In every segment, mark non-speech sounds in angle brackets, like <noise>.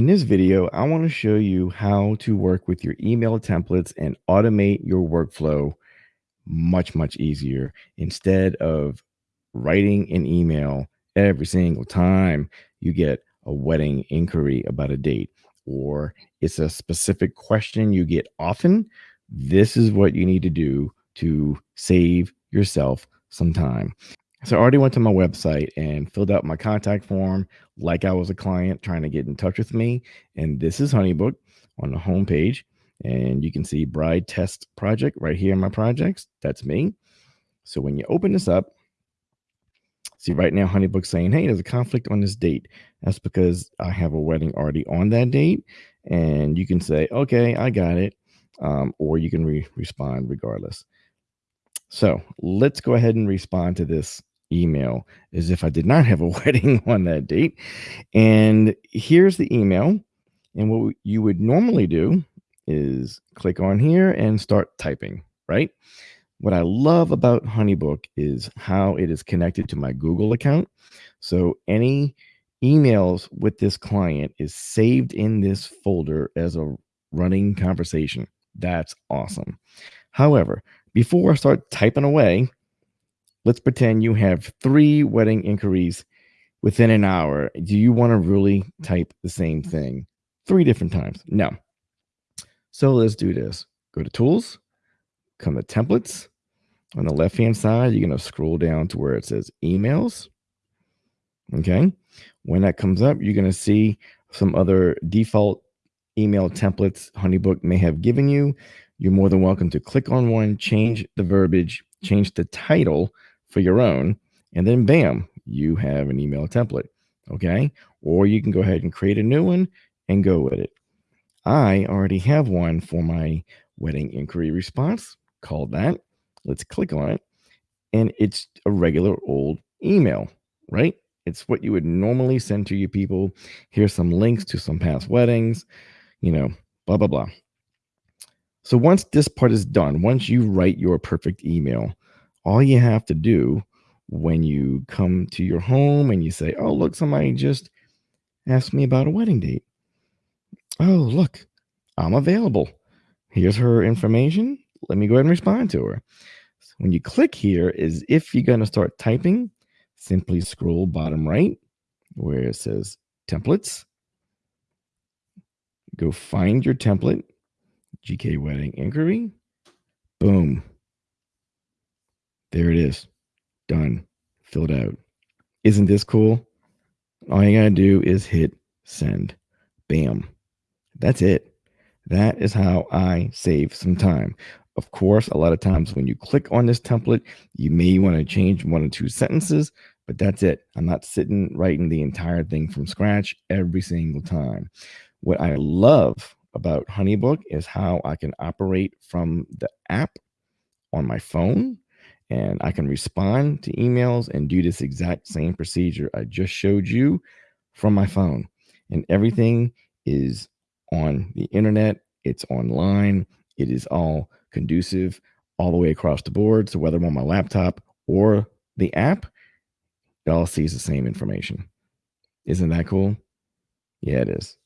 In this video, I want to show you how to work with your email templates and automate your workflow much, much easier instead of writing an email every single time you get a wedding inquiry about a date or it's a specific question you get often. This is what you need to do to save yourself some time. So I already went to my website and filled out my contact form like I was a client trying to get in touch with me. And this is Honeybook on the homepage. And you can see bride test project right here in my projects. That's me. So when you open this up, see right now Honeybook saying, hey, there's a conflict on this date. That's because I have a wedding already on that date. And you can say, okay, I got it. Um, or you can re respond regardless. So let's go ahead and respond to this email as if I did not have a <laughs> wedding on that date. And here's the email. And what you would normally do is click on here and start typing, right? What I love about Honeybook is how it is connected to my Google account. So any emails with this client is saved in this folder as a running conversation. That's awesome. However, before I start typing away, let's pretend you have three wedding inquiries within an hour. Do you want to really type the same mm-hmm. thing three different times? No. So let's do this. Go to tools, come to templates. On the left hand side, you're going to scroll down to where it says emails. Okay. When that comes up, you're going to see some other default email templates Honeybook may have given you. You're more than welcome to click on one, change the verbiage, change the title for your own, and then bam, you have an email template. Okay. Or you can go ahead and create a new one and go with it. I already have one for my wedding inquiry response called that. Let's click on it. And it's a regular old email, right? It's what you would normally send to your people. Here's some links to some past weddings, you know, blah, blah, blah. So once this part is done, once you write your perfect email, all you have to do when you come to your home and you say, Oh, look, somebody just asked me about a wedding date. Oh, look, I'm available. Here's her information. Let me go ahead and respond to her. So when you click here, is if you're going to start typing, simply scroll bottom right where it says templates. Go find your template, GK Wedding Inquiry. Boom. There it is. Done. Filled out. Isn't this cool? All you gotta do is hit send. Bam. That's it. That is how I save some time. Of course, a lot of times when you click on this template, you may want to change one or two sentences, but that's it. I'm not sitting writing the entire thing from scratch every single time. What I love about Honeybook is how I can operate from the app on my phone and I can respond to emails and do this exact same procedure I just showed you from my phone. And everything is on the internet, it's online, it is all conducive all the way across the board. So whether I'm on my laptop or the app, it all sees the same information. Isn't that cool? Yeah, it is.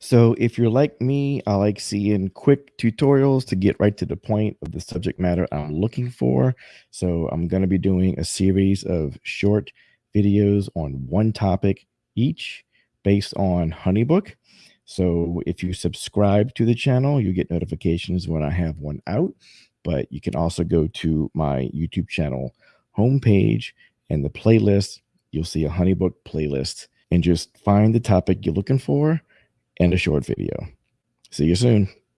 So if you're like me, I like seeing quick tutorials to get right to the point of the subject matter I'm looking for. So I'm going to be doing a series of short videos on one topic each based on Honeybook. So if you subscribe to the channel, you get notifications when I have one out. But you can also go to my YouTube channel homepage and the playlist. You'll see a Honeybook playlist and just find the topic you're looking for and a short video. See you soon.